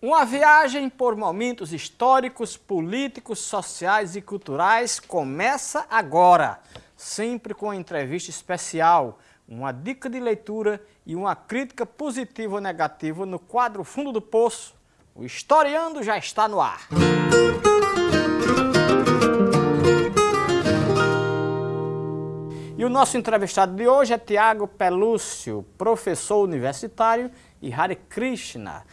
Uma viagem por momentos históricos, políticos, sociais e culturais começa agora, sempre com uma entrevista especial, uma dica de leitura e uma crítica positiva ou negativa no quadro Fundo do Poço. O Historiando já está no ar. E o nosso entrevistado de hoje é Tiago Pelúcio, professor universitário e Hare Krishna.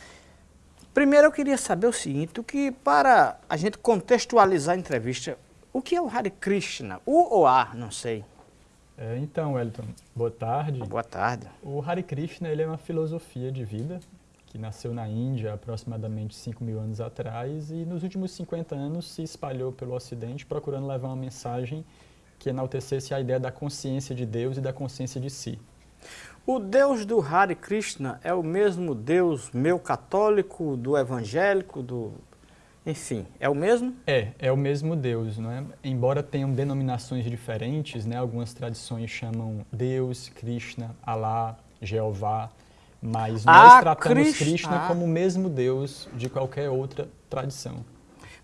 Primeiro eu queria saber o seguinte, o que para a gente contextualizar a entrevista, o que é o Hare Krishna? O ou a, não sei. É, então, Wellington, boa tarde. Boa tarde. O Hare Krishna ele é uma filosofia de vida que nasceu na Índia aproximadamente 5 mil anos atrás e nos últimos 50 anos se espalhou pelo Ocidente procurando levar uma mensagem que enaltecesse a ideia da consciência de Deus e da consciência de si. O Deus do Hare Krishna é o mesmo Deus meu católico, do evangélico, do... Enfim, é o mesmo? É, é o mesmo Deus, não é? Embora tenham denominações diferentes, né? Algumas tradições chamam Deus, Krishna, Alá, Jeová, mas nós ah, tratamos Krishna, Krishna como o mesmo Deus de qualquer outra tradição.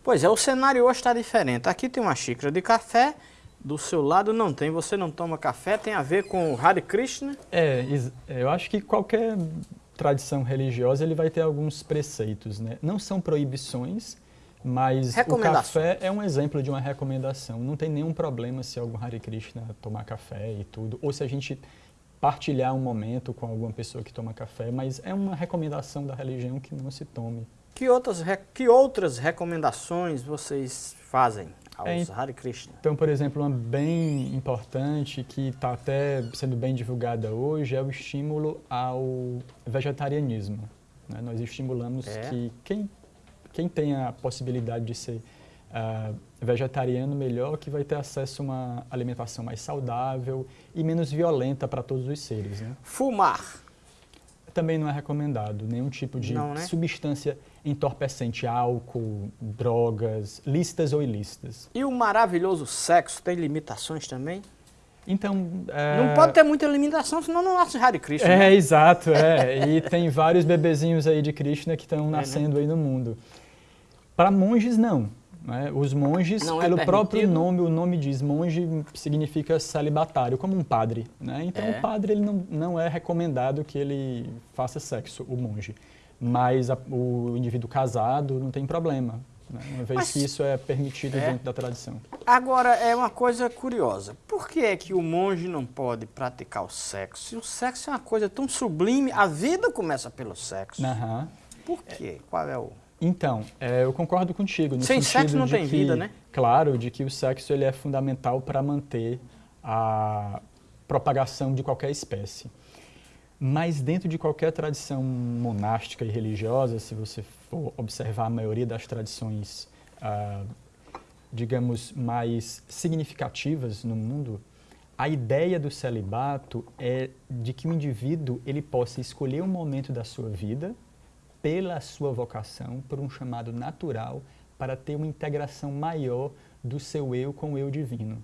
Pois é, o cenário hoje está diferente. Aqui tem uma xícara de café do seu lado não tem, você não toma café, tem a ver com o Hare Krishna? É, eu acho que qualquer tradição religiosa ele vai ter alguns preceitos, né? Não são proibições, mas o café é um exemplo de uma recomendação. Não tem nenhum problema se algum Hare Krishna tomar café e tudo, ou se a gente partilhar um momento com alguma pessoa que toma café, mas é uma recomendação da religião que não se tome. Que outras, que outras recomendações vocês fazem? Aos é, Hare Krishna. Então, por exemplo, uma bem importante que está até sendo bem divulgada hoje é o estímulo ao vegetarianismo. Né? Nós estimulamos é. que quem, quem tem a possibilidade de ser uh, vegetariano melhor, que vai ter acesso a uma alimentação mais saudável e menos violenta para todos os seres. Né? Fumar também não é recomendado nenhum tipo de não, né? substância entorpecente, álcool, drogas, lícitas ou ilícitas. E o maravilhoso sexo tem limitações também? Então... É... Não pode ter muita limitação, senão não nasce Hare Krishna. É, né? exato, é. e tem vários bebezinhos aí de Krishna que estão nascendo é, né? aí no mundo. Para monges, não. Né? Os monges, não é pelo é próprio nome, o nome diz, monge significa celibatário, como um padre. Né? Então é. o padre ele não, não é recomendado que ele faça sexo, o monge. Mas a, o indivíduo casado não tem problema, né? uma vez Mas, que isso é permitido é. dentro da tradição. Agora, é uma coisa curiosa. Por que é que o monge não pode praticar o sexo? Se o sexo é uma coisa tão sublime, a vida começa pelo sexo. Uhum. Por quê? Qual é o... Então, é, eu concordo contigo. No Sem sexo não tem que, vida, né? Claro, de que o sexo ele é fundamental para manter a propagação de qualquer espécie. Mas dentro de qualquer tradição monástica e religiosa, se você for observar a maioria das tradições, ah, digamos, mais significativas no mundo, a ideia do celibato é de que o indivíduo ele possa escolher um momento da sua vida pela sua vocação, por um chamado natural, para ter uma integração maior do seu eu com o eu divino.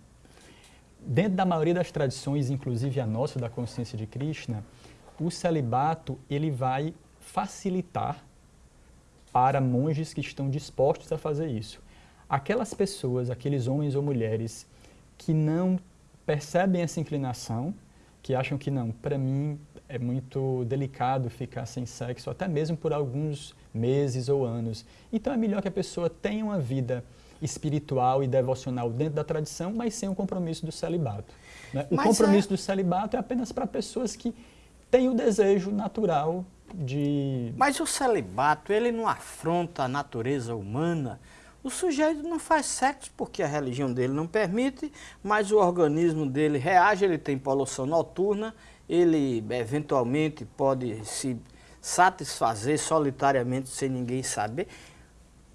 Dentro da maioria das tradições, inclusive a nossa, da consciência de Krishna, o celibato ele vai facilitar para monges que estão dispostos a fazer isso. Aquelas pessoas, aqueles homens ou mulheres que não percebem essa inclinação, que acham que não, para mim é muito delicado ficar sem sexo, até mesmo por alguns meses ou anos. Então é melhor que a pessoa tenha uma vida espiritual e devocional dentro da tradição, mas sem o compromisso do celibato. Né? O mas compromisso é... do celibato é apenas para pessoas que têm o desejo natural de... Mas o celibato, ele não afronta a natureza humana? O sujeito não faz sexo porque a religião dele não permite, mas o organismo dele reage, ele tem poluição noturna, ele eventualmente pode se satisfazer solitariamente sem ninguém saber.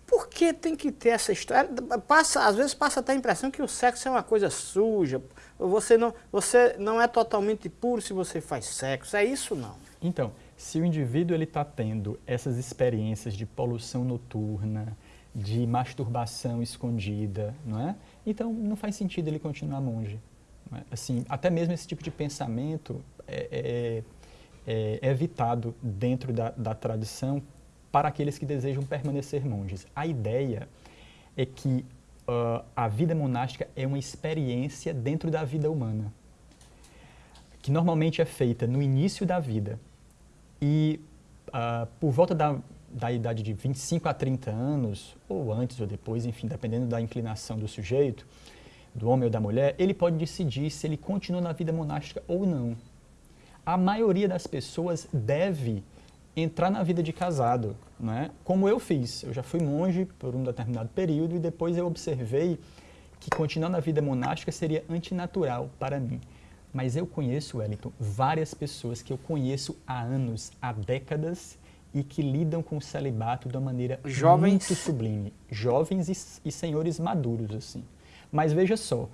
Por que tem que ter essa história? Passa, às vezes passa até a impressão que o sexo é uma coisa suja, você não, você não é totalmente puro se você faz sexo, é isso não? Então, se o indivíduo está tendo essas experiências de poluição noturna, de masturbação escondida, não é? Então não faz sentido ele continuar monge. É? Assim, até mesmo esse tipo de pensamento é, é, é, evitado dentro da, da tradição para aqueles que desejam permanecer monges. A ideia é que uh, a vida monástica é uma experiência dentro da vida humana, que normalmente é feita no início da vida e uh, por volta da, da idade de 25 a 30 anos, ou antes ou depois, enfim, dependendo da inclinação do sujeito, do homem ou da mulher, ele pode decidir se ele continua na vida monástica ou não. A maioria das pessoas deve entrar na vida de casado, né? como eu fiz. Eu já fui monge por um determinado período e depois eu observei que continuar na vida monástica seria antinatural para mim. Mas eu conheço, Wellington, várias pessoas que eu conheço há anos, há décadas, e que lidam com o celibato de uma maneira Jovens. muito sublime. Jovens e, e senhores maduros, assim. Mas veja só,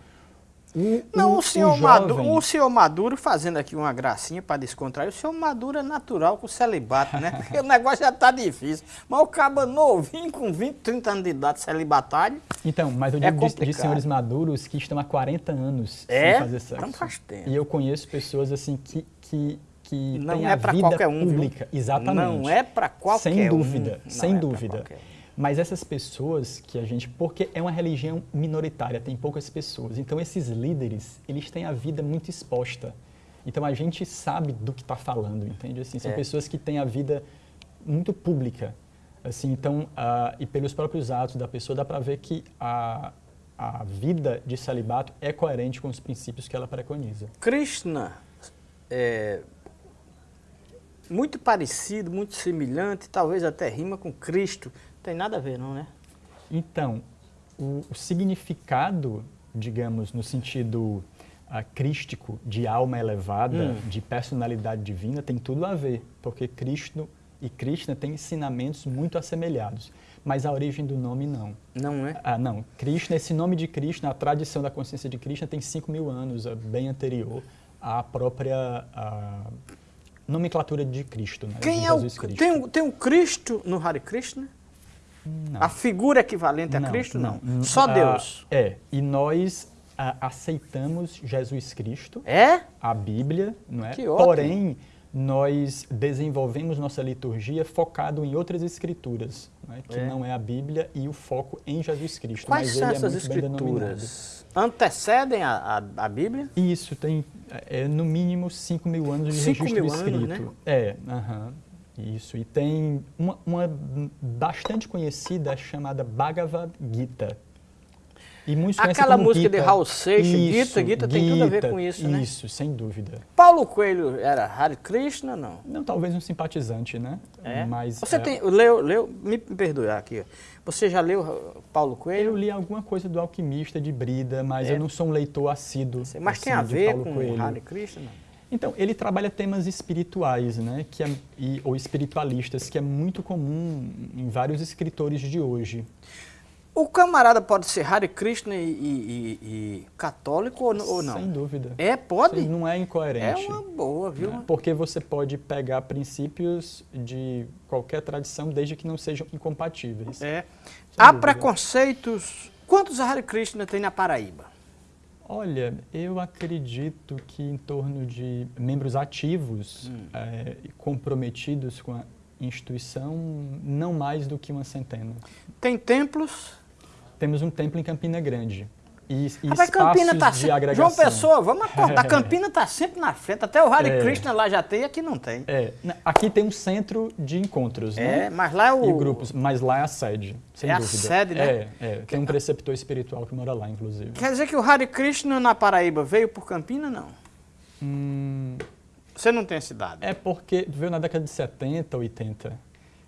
o, não, o, o senhor, Maduro, o senhor Maduro fazendo aqui uma gracinha para descontrair, o senhor Maduro é natural com o celibato, né? Porque o negócio já está difícil. Mas o caba novinho, com 20, 30 anos de idade, celibatário. Então, mas eu é digo é de, de, senhores maduros que estão há 40 anos é? sem fazer sexo. Então faz tempo. E eu conheço pessoas assim que, que, que não têm é a vida um, pública. Viu? Exatamente. Não é para qualquer sem um. Sem é dúvida, sem dúvida. Mas essas pessoas que a gente, porque é uma religião minoritária, tem poucas pessoas. Então esses líderes, eles têm a vida muito exposta. Então a gente sabe do que está falando, entende? Assim, são é. pessoas que têm a vida muito pública. Assim, então, uh, e pelos próprios atos da pessoa dá para ver que a, a vida de celibato é coerente com os princípios que ela preconiza. Krishna é muito parecido, muito semelhante, talvez até rima com Cristo tem nada a ver, não, né? Então, o, o significado, digamos, no sentido uh, crístico de alma elevada, hum. de personalidade divina, tem tudo a ver, porque Cristo e Krishna têm ensinamentos muito assemelhados, mas a origem do nome não. Não é? Ah, não. Krishna, esse nome de Krishna, a tradição da consciência de Krishna tem 5 mil anos, é bem anterior à própria a nomenclatura de Cristo, né? Quem é o, tem, um, tem um Cristo no Hare Krishna? Não. A figura equivalente a não, Cristo, não. não. Só ah, Deus. é, e nós ah, aceitamos Jesus Cristo. É? A Bíblia, não é? Que Porém, nós desenvolvemos nossa liturgia focado em outras escrituras, não é? que é. não é a Bíblia e o foco em Jesus Cristo. Quais são é essas é escrituras? Antecedem a, a, a, Bíblia? Isso, tem é, no mínimo 5 mil anos de cinco registro mil escrito. Anos, né? É, aham. Uh -huh. Isso, e tem uma, uma, bastante conhecida chamada Bhagavad Gita. E muitos Aquela música Gita. de Raul Seixas, Gita, Gita, tem tudo a ver com isso, né? Isso, sem dúvida. Paulo Coelho era Hare Krishna, não? Não, talvez um simpatizante, né? É? Mas, Você é... tem, leu, leu, me perdoe aqui, você já leu Paulo Coelho? Eu li alguma coisa do Alquimista de Brida, mas é. eu não sou um leitor assíduo. Mas assim, tem a ver com Coelho. Hare Krishna? Então, ele trabalha temas espirituais, né, que é, e, ou espiritualistas, que é muito comum em vários escritores de hoje. O camarada pode ser Hare Krishna e, e, e católico ou, ou, não? Sem dúvida. É, pode? Não é incoerente. É uma boa, viu? Né? Porque você pode pegar princípios de qualquer tradição desde que não sejam incompatíveis. É. Há dúvida. preconceitos. Quantos Hare Krishna tem na Paraíba? Olha, eu acredito que em torno de membros ativos hum. é, comprometidos com a instituição, não mais do que uma centena. Tem templos? Temos um templo em Campina Grande. E, e Rapaz, Campina tá de agregação. João Pessoa, vamos acordar. É. Campina está sempre na frente. Até o Hare é. Krishna lá já tem, aqui não tem. É. Aqui tem um centro de encontros, né? É, mas lá é o... E grupos, mas lá é a sede, sem é dúvida. a sede, né? É, é. Tem um preceptor espiritual que mora lá, inclusive. Quer dizer que o Hare Krishna na Paraíba veio por Campina, não? Hum... Você não tem cidade? É porque veio na década de 70, 80.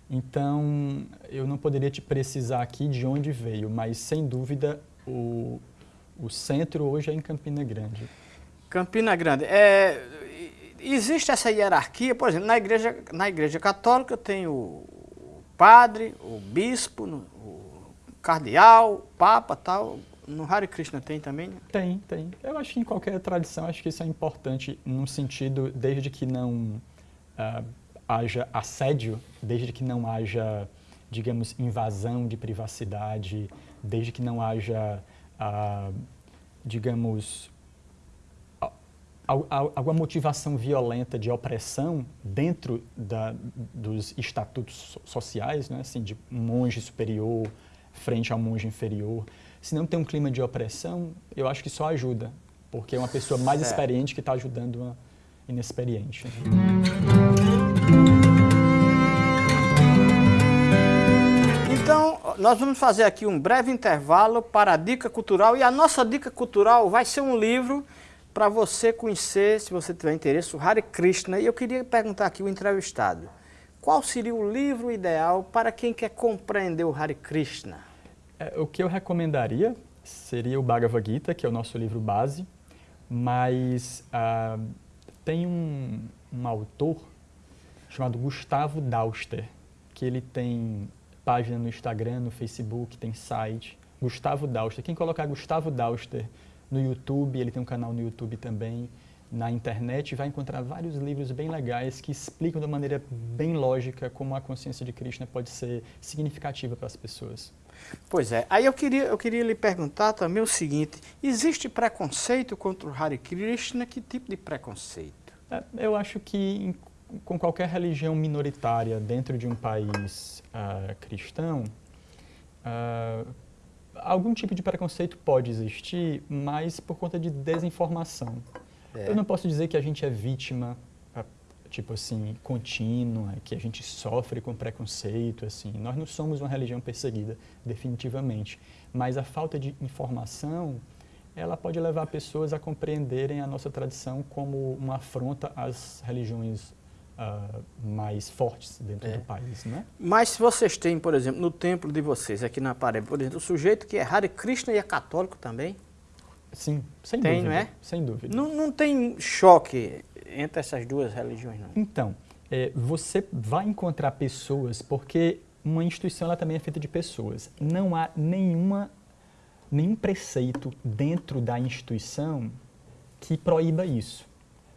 Então, eu não poderia te precisar aqui de onde veio, mas sem dúvida o, o centro hoje é em Campina Grande. Campina Grande. É, existe essa hierarquia, por exemplo, na igreja, na igreja católica tem o padre, o bispo, o cardeal, o papa tal. No Hare Krishna tem também? Né? Tem, tem. Eu acho que em qualquer tradição, acho que isso é importante num sentido, desde que não uh, haja assédio, desde que não haja, digamos, invasão de privacidade, desde que não haja uh, digamos, alguma motivação violenta de opressão dentro da, dos estatutos sociais, né? assim, de monge superior frente ao monge inferior, se não tem um clima de opressão, eu acho que só ajuda, porque é uma pessoa mais certo. experiente que está ajudando uma inexperiente. Então, nós vamos fazer aqui um breve intervalo para a dica cultural e a nossa dica cultural vai ser um livro para você conhecer, se você tiver interesse, o Hare Krishna. E eu queria perguntar aqui o entrevistado, qual seria o livro ideal para quem quer compreender o Hare Krishna? É, o que eu recomendaria seria o Bhagavad Gita, que é o nosso livro base, mas ah, tem um, um autor chamado Gustavo Dauster, que ele tem página no Instagram, no Facebook, tem site. Gustavo Dauster. Quem colocar Gustavo Dauster no YouTube, ele tem um canal no YouTube também, na internet, vai encontrar vários livros bem legais que explicam de uma maneira bem lógica como a consciência de Krishna pode ser significativa para as pessoas. Pois é. Aí eu queria, eu queria lhe perguntar também o seguinte, existe preconceito contra o Hare Krishna? Que tipo de preconceito? É, eu acho que com qualquer religião minoritária dentro de um país uh, cristão, uh, algum tipo de preconceito pode existir, mas por conta de desinformação. É. Eu não posso dizer que a gente é vítima, ah, tipo assim, contínua, que a gente sofre com preconceito, assim. Nós não somos uma religião perseguida, definitivamente. Mas a falta de informação, ela pode levar pessoas a compreenderem a nossa tradição como uma afronta às religiões uh, mais fortes dentro é. do país, né? Mas se vocês têm, por exemplo, no templo de vocês, aqui na parede, por exemplo, o sujeito que é Hare Krishna e é católico também? Sim, sem tem, dúvida. Não, é? Sem dúvida. Não, não tem choque entre essas duas religiões, não? Então, é, você vai encontrar pessoas, porque uma instituição ela também é feita de pessoas. Não há nenhuma, nenhum preceito dentro da instituição que proíba isso.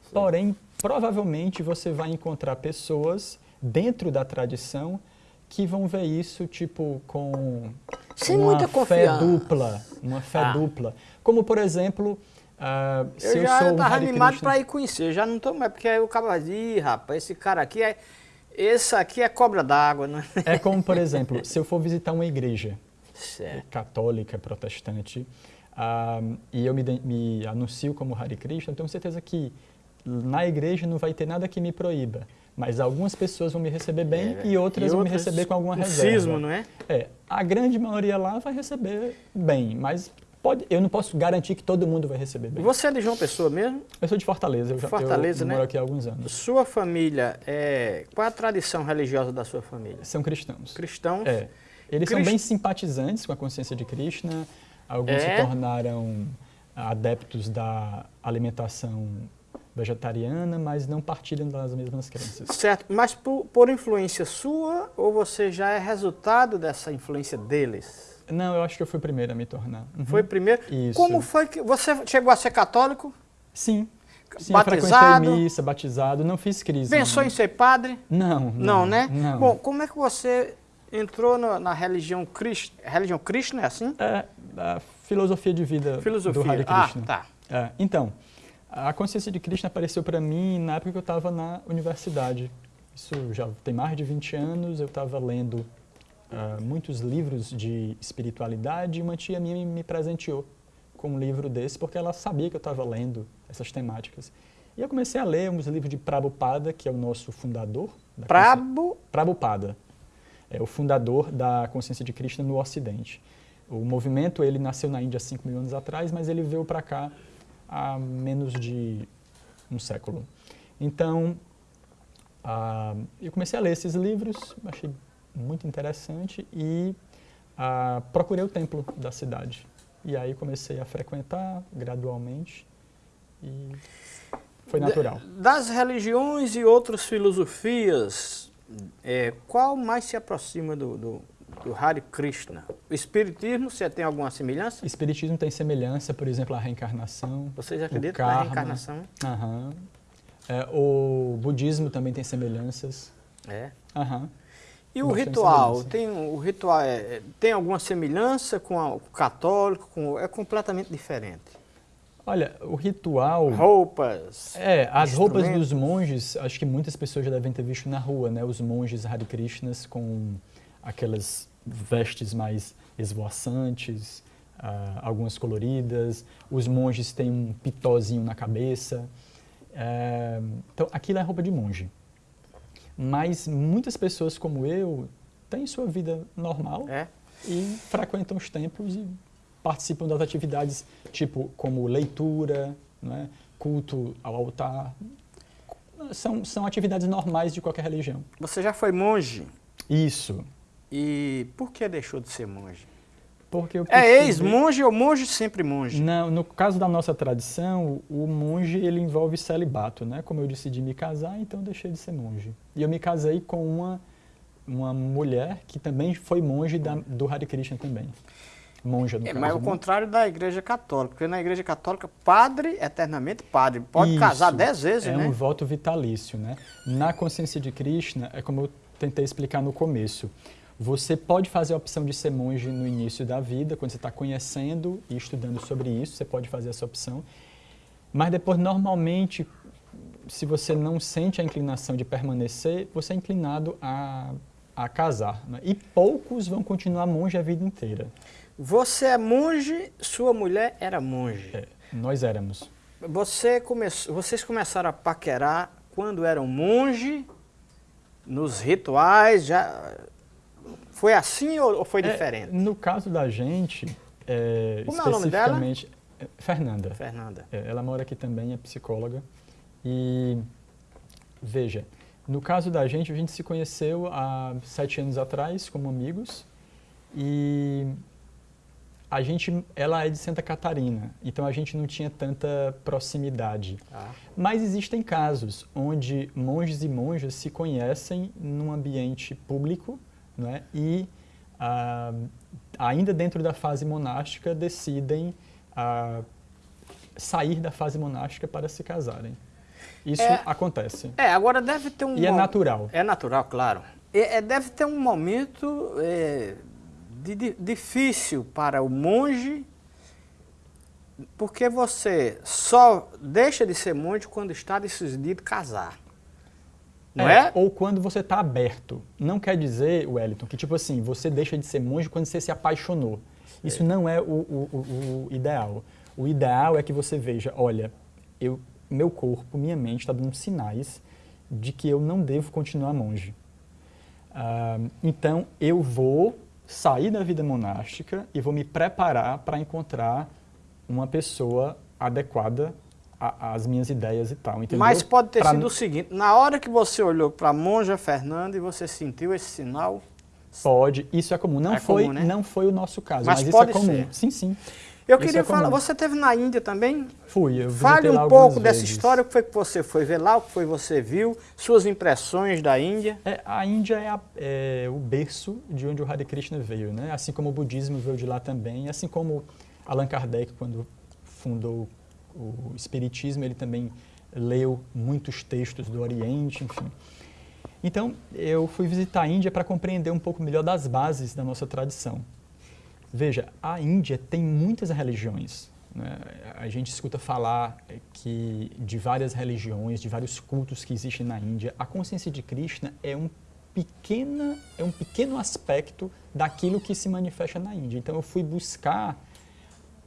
Sim. Porém, provavelmente você vai encontrar pessoas dentro da tradição que vão ver isso tipo com Sem uma muita fé dupla, uma fé ah. dupla. Como por exemplo, uh, se eu, eu já sou um tava animado para ir conhecer, eu já não estou mais porque aí o cara vai rapaz, esse cara aqui é esse aqui é cobra d'água, né? É como por exemplo, se eu for visitar uma igreja certo. católica, protestante, uh, e eu me, me anuncio como Hare Krishna, eu tenho certeza que na igreja não vai ter nada que me proíba, mas algumas pessoas vão me receber bem é, e, outras e, vão me receber com alguma reserva. Cismo, não é? É, a grande maioria lá vai receber bem, mas pode, eu não posso garantir que todo mundo vai receber bem. Você é de João Pessoa mesmo? Eu sou de Fortaleza, eu já Fortaleza, eu né? moro aqui há alguns anos. Sua família, é, qual a tradição religiosa da sua família? São cristãos. Cristãos? É. Eles Crist... são bem simpatizantes com a consciência de Krishna, alguns é? se tornaram adeptos da alimentação vegetariana, mas não partilham das mesmas crenças. Certo, mas por, por, influência sua ou você já é resultado dessa influência deles? Não, eu acho que eu fui o primeiro a me tornar. Uhum. Foi o primeiro? Isso. Como foi que você chegou a ser católico? Sim. Sim, batizado? missa, batizado, não fiz crise. Pensou em ser padre? Não, não. Não, né? Não. Bom, como é que você entrou na, na religião Krishna? Religião Krishna é assim? É, a filosofia de vida filosofia. do Hare Krishna. Ah, tá. É, então, a consciência de Krishna apareceu para mim na época que eu estava na universidade. Isso já tem mais de 20 anos, eu estava lendo uh, muitos livros de espiritualidade e uma tia minha me presenteou com um livro desse porque ela sabia que eu estava lendo essas temáticas. E eu comecei a ler uns livros de Prabhupada, que é o nosso fundador. Prabhu... Prabhupada. É o fundador da consciência de Krishna no Ocidente. O movimento ele nasceu na Índia há 5 mil anos atrás, mas ele veio para cá há menos de um século. Então, uh, eu comecei a ler esses livros, achei muito interessante e uh, procurei o templo da cidade. E aí comecei a frequentar gradualmente e foi natural. Das religiões e outras filosofias, é, qual mais se aproxima do, do do Hare Krishna. O Espiritismo, você tem alguma semelhança? Espiritismo tem semelhança, por exemplo, a reencarnação. Vocês acreditam na reencarnação? Aham. É, o budismo também tem semelhanças. É? Aham. E o ritual, tem, o ritual é, é, tem alguma semelhança com, a, o católico? Com, é completamente diferente? Olha, o ritual... Roupas, É, as roupas dos monges, acho que muitas pessoas já devem ter visto na rua, né? Os monges Hare Krishnas com aquelas vestes mais esvoaçantes, uh, algumas coloridas. Os monges têm um pitózinho na cabeça. Uh, então, aquilo é roupa de monge. Mas muitas pessoas como eu têm sua vida normal é? e frequentam os templos e participam das atividades tipo como leitura, né, culto ao altar. São, são atividades normais de qualquer religião. Você já foi monge? Isso. E por que deixou de ser monge? Porque eu É ex-monge ou monge sempre monge? Não, no caso da nossa tradição, o monge ele envolve celibato, né? Como eu decidi me casar, então eu deixei de ser monge. E eu me casei com uma, uma mulher que também foi monge da, do Hare Krishna também. Monja, no é, caso, Mas né? o contrário da igreja católica, porque na igreja católica, padre, eternamente padre, pode Isso, casar dez vezes, é né? um voto vitalício, né? Na consciência de Krishna, é como eu tentei explicar no começo, você pode fazer a opção de ser monge no início da vida, quando você está conhecendo e estudando sobre isso, você pode fazer essa opção. Mas depois, normalmente, se você não sente a inclinação de permanecer, você é inclinado a, a casar. Né? E poucos vão continuar monge a vida inteira. Você é monge, sua mulher era monge. É, nós éramos. Você come... Vocês começaram a paquerar quando eram monge, nos rituais, já... Foi assim ou foi É, diferente? no caso da gente, é, Como é o nome dela? especificamente, é, Fernanda. Fernanda. É, ela mora aqui também, é psicóloga. E, veja, no caso da gente, a gente se conheceu há sete anos atrás como amigos. E a gente, ela é de Santa Catarina, então a gente não tinha tanta proximidade. Ah. Mas existem casos onde monges e monjas se conhecem num ambiente público né, e, ah, ainda dentro da fase monástica, decidem ah, sair da fase monástica para se casarem. Isso É. acontece. É, agora deve ter um... E é natural. É natural, claro. É, é, deve ter um momento é, de- de- difícil para o monge, porque você só deixa de ser monge quando está decidido casar. Não é? Ou quando você está aberto. Não quer dizer, Wellington, que tipo assim, você deixa de ser monge quando você se apaixonou. Isso não é o, o- o- o ideal. O ideal é que você veja, olha, eu, meu corpo, minha mente está dando sinais de que eu não devo continuar monge. Ah, então, eu vou sair da vida monástica e vou me preparar para encontrar uma pessoa adequada a- às minhas ideias e tal. entendeu? Mas pode ter Pra sido o seguinte, na hora que você olhou para a monja Fernanda e você sentiu esse sinal, Pode, isso é comum. Não, É foi, comum, né? não foi o nosso caso, Mas mas, isso é comum. ser. Sim, sim. eu Isso queria é falar, você teve na Índia também? Fui, eu Fale um pouco dessa vezes. história, o que foi que você foi ver lá, o que foi que você viu, suas impressões da Índia. É, a Índia é, a- é o berço de onde o Hare Krishna veio, né? Assim como o budismo veio de lá também, assim como Allan Kardec, quando fundou o espiritismo, ele também leu muitos textos do Oriente, enfim. Então, eu fui visitar a Índia para compreender um pouco melhor das bases da nossa tradição. Veja, a Índia tem muitas religiões. né? A gente escuta falar que de várias religiões, de vários cultos que existem na Índia. A consciência de Krishna é um, pequena, é um pequeno aspecto daquilo que se manifesta na Índia. Então, eu fui buscar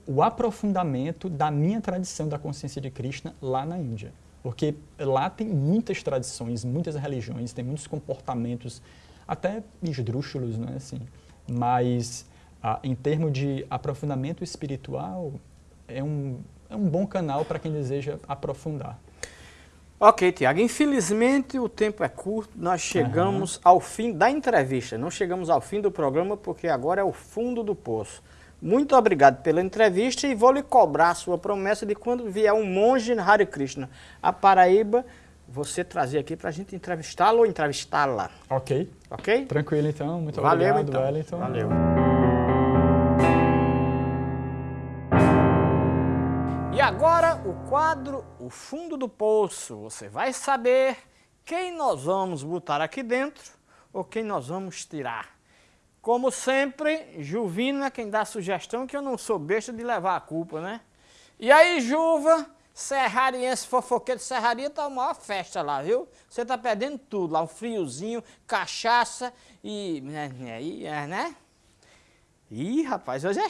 o aprofundamento da minha tradição da consciência de Krishna lá na Índia. Porque lá tem muitas tradições, muitas religiões, tem muitos comportamentos, até esdrúxulos, não é assim? Mas, ah, em termos de aprofundamento espiritual, é um, é um bom canal para quem deseja aprofundar. Ok, Tiago, infelizmente o tempo é curto, nós chegamos ao fim da entrevista, não chegamos ao fim do programa porque agora é o fundo do poço. Muito obrigado pela entrevista e vou lhe cobrar a sua promessa de quando vier um monge Hare Krishna a Paraíba, você trazer aqui para a gente entrevistá-lo ou entrevistá-la, Ok? ok? Tranquilo então, muito Valeu obrigado, então. Wellington. Valeu. E agora o quadro O Fundo do Poço. Você vai saber quem nós vamos botar aqui dentro ou quem nós vamos tirar. Como sempre, Juvina, quem dá a sugestão, que eu não sou besta de levar a culpa, né? E aí, Juva, serrariense, fofoqueiro de serraria, tá uma maior festa lá, viu? Você tá perdendo tudo lá, um friozinho, cachaça e... né? né? né? Ih, rapaz, hoje é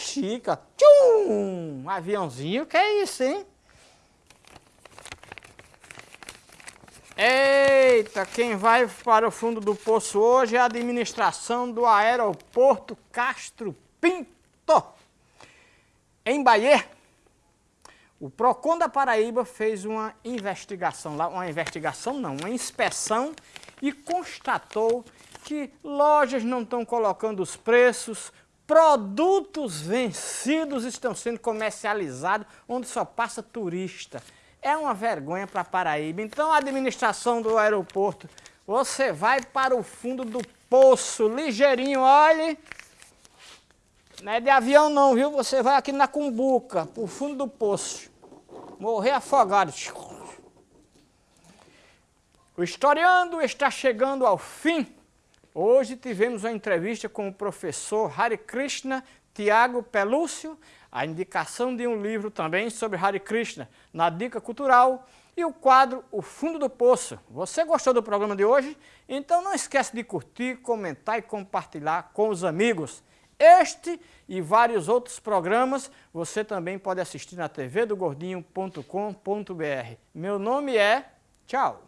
ó. Tchum! Um aviãozinho, que é isso, hein? Eita, quem vai para o fundo do poço hoje é a administração do aeroporto Castro Pinto. Em Bahia, o PROCON da Paraíba fez uma investigação lá, uma investigação não, uma inspeção e constatou que lojas não estão colocando os preços, Produtos vencidos estão sendo comercializados onde só passa turista. É uma vergonha para Paraíba. Então, a administração do aeroporto, você vai para o fundo do poço, ligeirinho, olhe. Não é de avião não, viu? Você vai aqui na Cumbuca, para o fundo do poço. Morrer afogado. O Historiando está chegando ao fim. Hoje tivemos uma entrevista com o professor Hare Krishna Tiago Pelúcio, a indicação de um livro também sobre Hare Krishna na Dica Cultural e o quadro O Fundo do Poço. Você gostou do programa de hoje? Então não esquece de curtir, comentar e compartilhar com os amigos. Este e vários outros programas você também pode assistir na tvdogordinho.com.br. Meu nome é... Tchau!